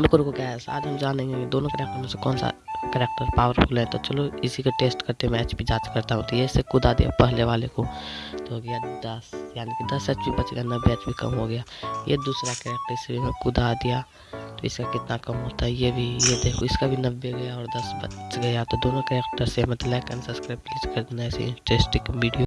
रुको रुको क्या है, आज हम जानेंगे दोनों करेक्टर में से कौन सा करेक्टर पावरफुल है। तो चलो, इसी का टेस्ट करते मैं एच पी जाँच करता हूँ। तो ये से कूदा दिया पहले वाले को। तो हो गया दस, यानी कि दस एच पी बच गया, नब्बे एच पी कम हो गया। ये दूसरा करेक्टर इसे मैं कूदा दिया। तो इसका कितना कम होता है, ये भी, ये देखो, इसका भी नब्बे गया और दस बच गया। तो दोनों करेक्टर से मतलब लाइक एंड सब्सक्राइब प्लीज़ कर देना ऐसे इंटरेस्टिंग वीडियो